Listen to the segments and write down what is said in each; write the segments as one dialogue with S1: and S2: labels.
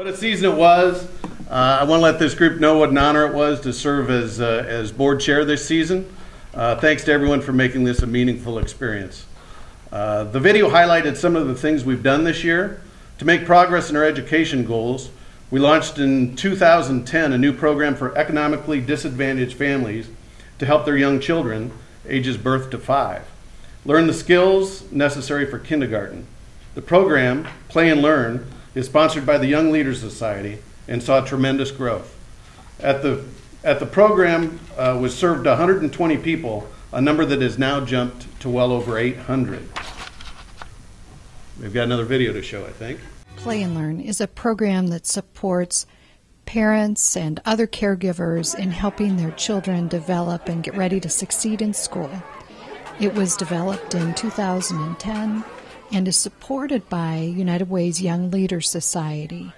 S1: What a season it was. Uh, I want to let this group know what an honor it was to serve as, uh, as board chair this season. Uh, thanks to everyone for making this a meaningful experience. Uh, the video highlighted some of the things we've done this year. To make progress in our education goals, we launched in 2010 a new program for economically disadvantaged families to help their young children, ages birth to five, learn the skills necessary for kindergarten. The program, Play and Learn, is sponsored by the Young Leaders Society and saw tremendous growth. At the, at the program uh, was served 120 people, a number that has now jumped to well over 800. We've got another video to show, I think.
S2: Play and Learn is a program that supports parents and other caregivers in helping their children develop and get ready to succeed in school. It was developed in 2010 and is supported by United Way's Young Leaders Society,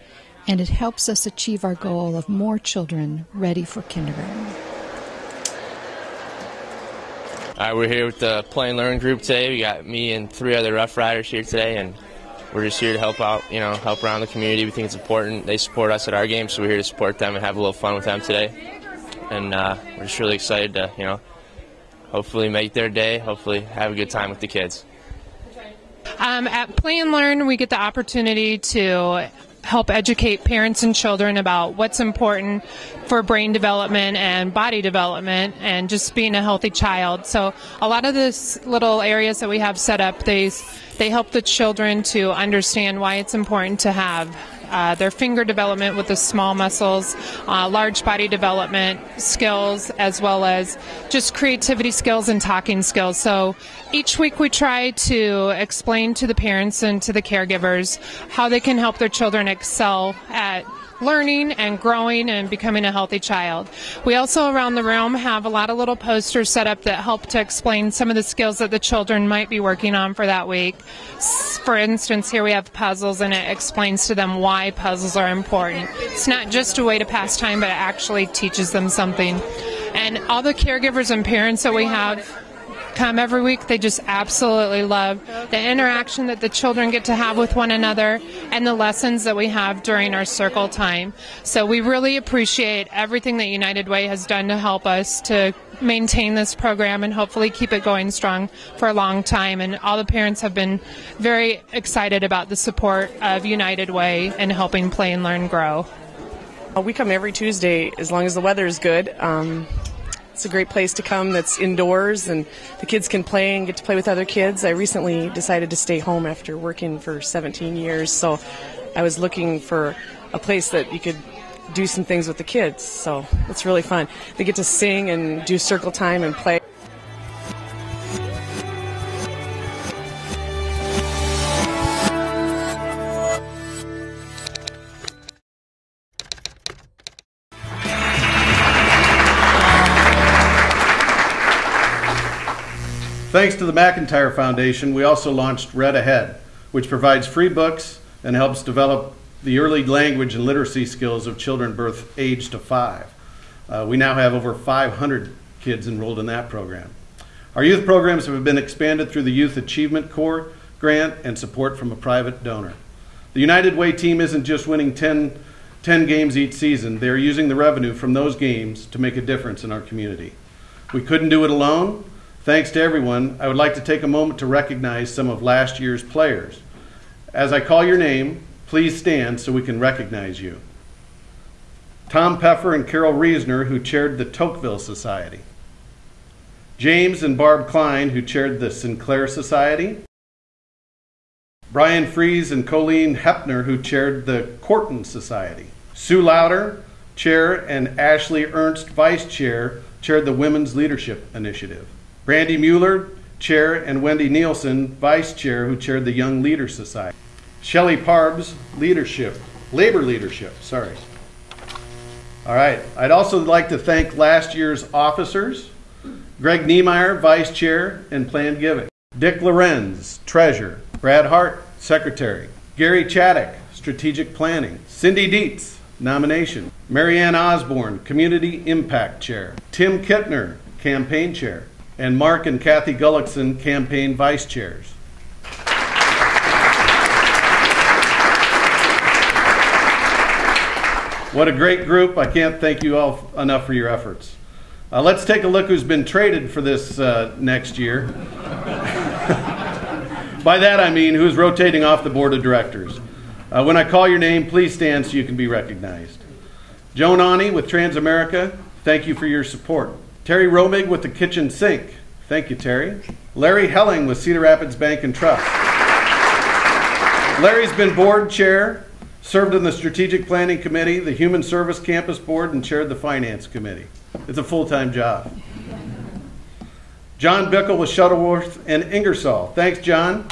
S2: and it helps us achieve our goal of more children ready for kindergarten.
S3: All right, we're here with the Play and Learn group today. We got me and three other Rough Riders here today, and we're just here to help out, you know, help around the community. We think it's important. They support us at our game, so we're here to support them and have a little fun with them today. And uh, we're just really excited to, you know, hopefully make their day, hopefully have a good time with the kids.
S4: Um, at Play and Learn, we get the opportunity to help educate parents and children about what's important for brain development and body development and just being a healthy child. So a lot of these little areas that we have set up, they they help the children to understand why it's important to have uh, their finger development with the small muscles, uh, large body development skills, as well as just creativity skills and talking skills. So each week we try to explain to the parents and to the caregivers how they can help their children excel at learning and growing and becoming a healthy child. We also around the room have a lot of little posters set up that help to explain some of the skills that the children might be working on for that week. For instance, here we have puzzles and it explains to them why puzzles are important. It's not just a way to pass time, but it actually teaches them something. And all the caregivers and parents that we have come every week. They just absolutely love the interaction that the children get to have with one another and the lessons that we have during our circle time. So we really appreciate everything that United Way has done to help us to maintain this program and hopefully keep it going strong for a long time. And all the parents have been very excited about the support of United Way and helping Play and Learn grow.
S5: We come every Tuesday as long as the weather is good. Um, it's a great place to come that's indoors and the kids can play and get to play with other kids. I recently decided to stay home after working for 17 years, so I was looking for a place that you could do some things with the kids. So it's really fun. They get to sing and do circle time and play.
S1: Thanks to the McIntyre Foundation, we also launched Read Ahead, which provides free books and helps develop the early language and literacy skills of children birth age to five. Uh, we now have over 500 kids enrolled in that program. Our youth programs have been expanded through the Youth Achievement Corps grant and support from a private donor. The United Way team isn't just winning 10, 10 games each season, they are using the revenue from those games to make a difference in our community. We couldn't do it alone, Thanks to everyone, I would like to take a moment to recognize some of last year's players. As I call your name, please stand so we can recognize you. Tom Peffer and Carol Reesner, who chaired the Tocqueville Society. James and Barb Klein, who chaired the Sinclair Society. Brian Fries and Colleen Hepner, who chaired the Corton Society. Sue Louder, chair, and Ashley Ernst, vice chair, chaired the Women's Leadership Initiative. Brandy Mueller, chair, and Wendy Nielsen, vice chair, who chaired the Young Leaders Society. Shelley Parbs, leadership, labor leadership, sorry. All right, I'd also like to thank last year's officers Greg Niemeyer, vice chair, and planned giving. Dick Lorenz, treasurer. Brad Hart, secretary. Gary Chaddock, strategic planning. Cindy Dietz, nomination. Marianne Osborne, community impact chair. Tim Kittner, campaign chair and Mark and Kathy Gullickson, campaign vice chairs. What a great group. I can't thank you all enough for your efforts. Uh, let's take a look who's been traded for this uh, next year. By that I mean who's rotating off the board of directors. Uh, when I call your name, please stand so you can be recognized. Joan Ani with Transamerica, thank you for your support. Terry Romig with the kitchen sink, thank you, Terry. Larry Helling with Cedar Rapids Bank and Trust. Larry's been board chair, served on the strategic planning committee, the human service campus board, and chaired the finance committee. It's a full time job. John Bickle with Shuttleworth and Ingersoll. Thanks, John.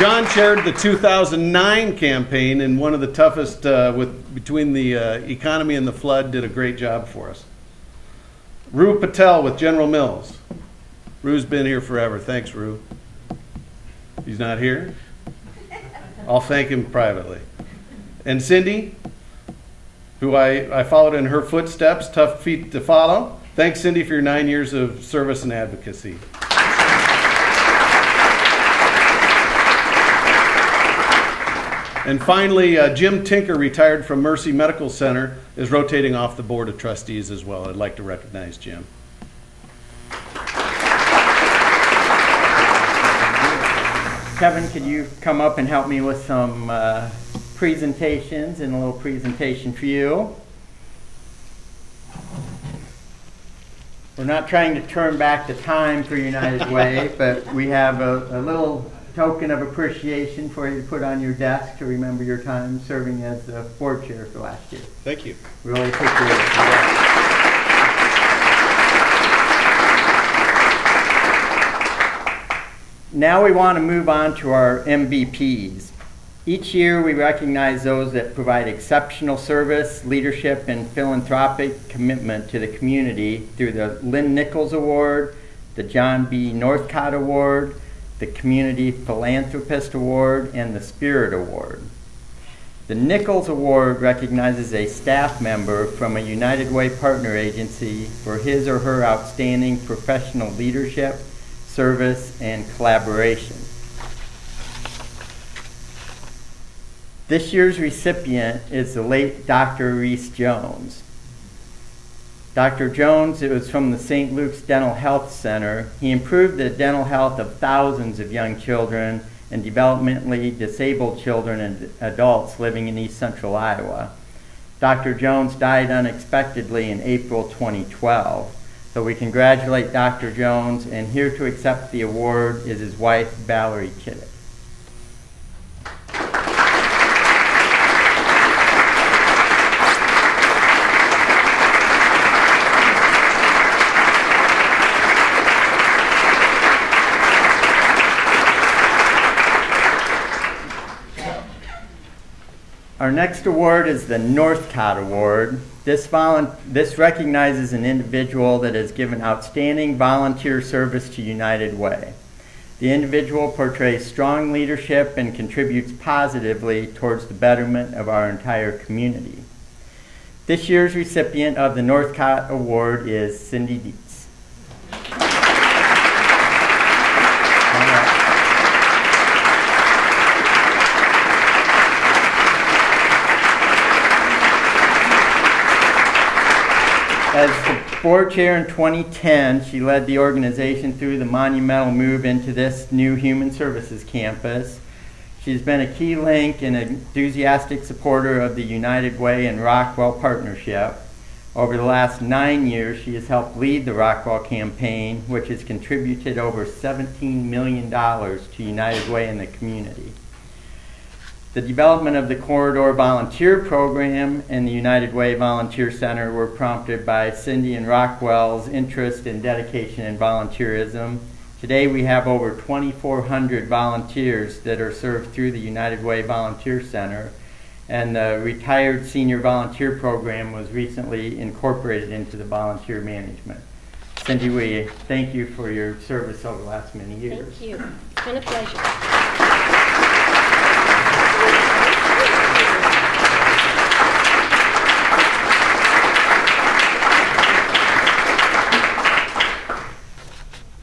S1: John chaired the 2009 campaign and one of the toughest uh, with between the uh, economy and the flood. Did a great job for us. Rue Patel with General Mills. Rue's been here forever. Thanks, Rue. He's not here. I'll thank him privately. And Cindy, who I, I followed in her footsteps, tough feet to follow. Thanks, Cindy, for your nine years of service and advocacy. And finally, uh, Jim Tinker, retired from Mercy Medical Center, is rotating off the Board of Trustees as well. I'd like to recognize Jim.
S6: Kevin, could you come up and help me with some uh, presentations and a little presentation for you? We're not trying to turn back the time for United Way, but we have a, a little token of appreciation for you to put on your desk to remember your time serving as the board chair for last year.
S1: Thank you.
S6: We really appreciate it. Now we want to move on to our MVPs. Each year we recognize those that provide exceptional service, leadership, and philanthropic commitment to the community through the Lynn Nichols Award, the John B. Northcott Award, the Community Philanthropist Award, and the Spirit Award. The Nichols Award recognizes a staff member from a United Way partner agency for his or her outstanding professional leadership, service, and collaboration. This year's recipient is the late Dr. Reese Jones. Dr. Jones, it was from the St. Luke's Dental Health Center. He improved the dental health of thousands of young children and developmentally disabled children and adults living in east central Iowa. Dr. Jones died unexpectedly in April 2012. So we congratulate Dr. Jones, and here to accept the award is his wife, Valerie Chittick. Our next award is the Northcott Award. This, this recognizes an individual that has given outstanding volunteer service to United Way. The individual portrays strong leadership and contributes positively towards the betterment of our entire community. This year's recipient of the Northcott Award is Cindy Dietz. As the board chair in 2010, she led the organization through the monumental move into this new human services campus. She's been a key link and enthusiastic supporter of the United Way and Rockwell partnership. Over the last nine years, she has helped lead the Rockwell campaign, which has contributed over $17 million to United Way and the community. The development of the Corridor Volunteer Program and the United Way Volunteer Center were prompted by Cindy and Rockwell's interest and dedication in volunteerism. Today we have over 2,400 volunteers that are served through the United Way Volunteer Center, and the Retired Senior Volunteer Program was recently incorporated into the volunteer management. Cindy, we thank you for your service over the last many years.
S7: Thank you. It's been a pleasure.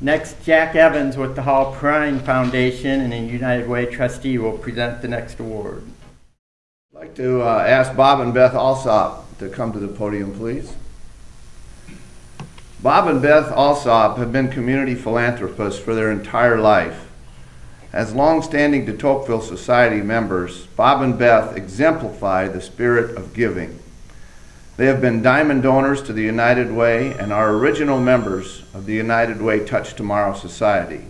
S6: Next, Jack Evans with the Hall-Perrine Foundation and a United Way trustee will present the next award.
S8: I'd like to uh, ask Bob and Beth Alsop to come to the podium, please. Bob and Beth Alsop have been community philanthropists for their entire life. As long-standing de Tocqueville Society members, Bob and Beth exemplify the spirit of giving. They have been diamond donors to the United Way and are original members of the United Way Touch Tomorrow Society.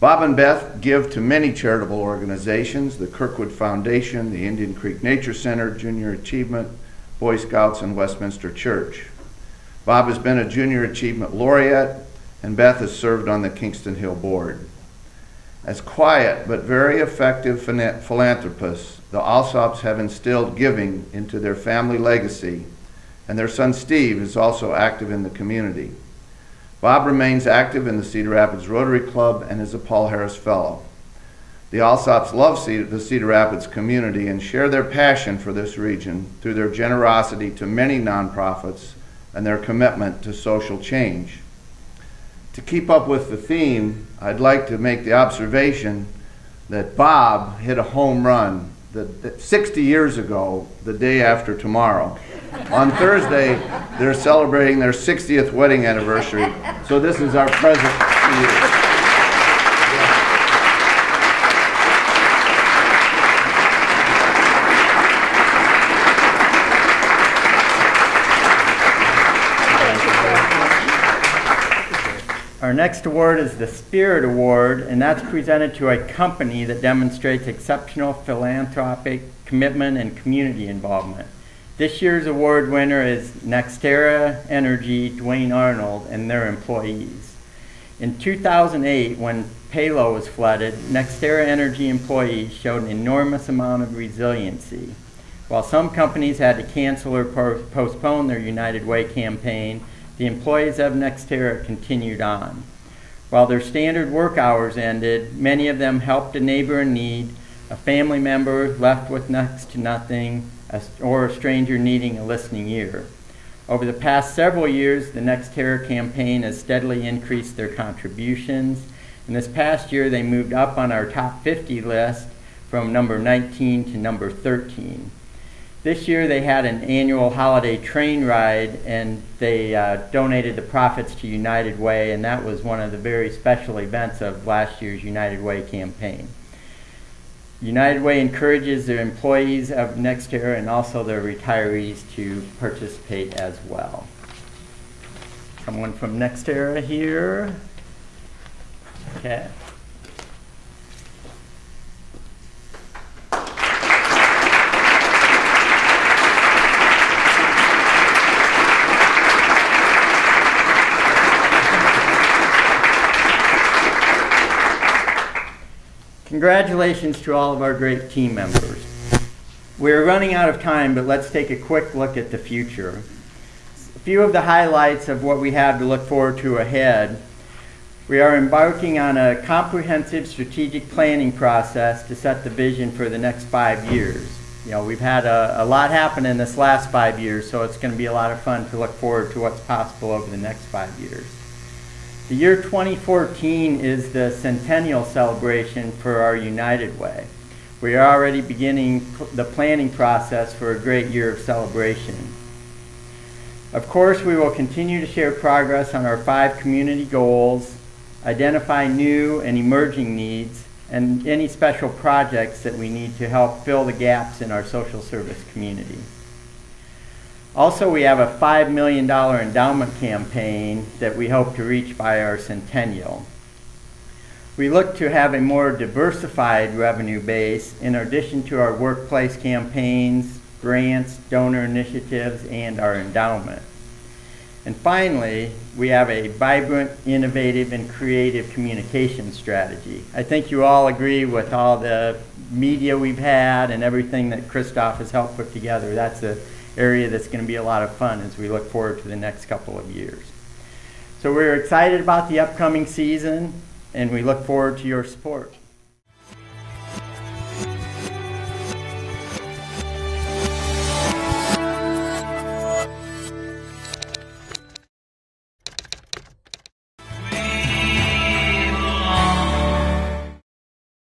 S8: Bob and Beth give to many charitable organizations the Kirkwood Foundation, the Indian Creek Nature Center, Junior Achievement, Boy Scouts, and Westminster Church. Bob has been a Junior Achievement Laureate, and Beth has served on the Kingston Hill Board. As quiet but very effective philanthropists, the Alsops have instilled giving into their family legacy, and their son Steve is also active in the community. Bob remains active in the Cedar Rapids Rotary Club and is a Paul Harris Fellow. The Alsops love the Cedar Rapids community and share their passion for this region through their generosity to many nonprofits and their commitment to social change. To keep up with the theme, I'd like to make the observation that Bob hit a home run the 60 years ago, the day after tomorrow. On Thursday, they're celebrating their 60th wedding anniversary. So this is our present to you.
S6: Our next award is the Spirit Award, and that's presented to a company that demonstrates exceptional philanthropic commitment and community involvement. This year's award winner is NextEra Energy Duane Arnold and their employees. In 2008, when Palo was flooded, NextEra Energy employees showed an enormous amount of resiliency. While some companies had to cancel or postpone their United Way campaign, the employees of NextEra continued on. While their standard work hours ended, many of them helped a neighbor in need, a family member left with next to nothing, or a stranger needing a listening ear. Over the past several years, the NextEra campaign has steadily increased their contributions. And this past year, they moved up on our top 50 list from number 19 to number 13. This year they had an annual holiday train ride and they uh, donated the profits to United Way, and that was one of the very special events of last year's United Way campaign. United Way encourages their employees of NextEra and also their retirees to participate as well. Someone from NextEra here. Okay. Congratulations to all of our great team members. We're running out of time, but let's take a quick look at the future. A few of the highlights of what we have to look forward to ahead. We are embarking on a comprehensive strategic planning process to set the vision for the next five years. You know, we've had a, a lot happen in this last five years, so it's going to be a lot of fun to look forward to what's possible over the next five years. The year 2014 is the centennial celebration for our United Way. We are already beginning the planning process for a great year of celebration. Of course, we will continue to share progress on our five community goals, identify new and emerging needs, and any special projects that we need to help fill the gaps in our social service community. Also, we have a $5 million endowment campaign that we hope to reach by our centennial. We look to have a more diversified revenue base in addition to our workplace campaigns, grants, donor initiatives, and our endowment. And finally, we have a vibrant, innovative, and creative communication strategy. I think you all agree with all the media we've had and everything that Christoph has helped put together. That's a area that's going to be a lot of fun as we look forward to the next couple of years. So we're excited about the upcoming season and we look forward to your support.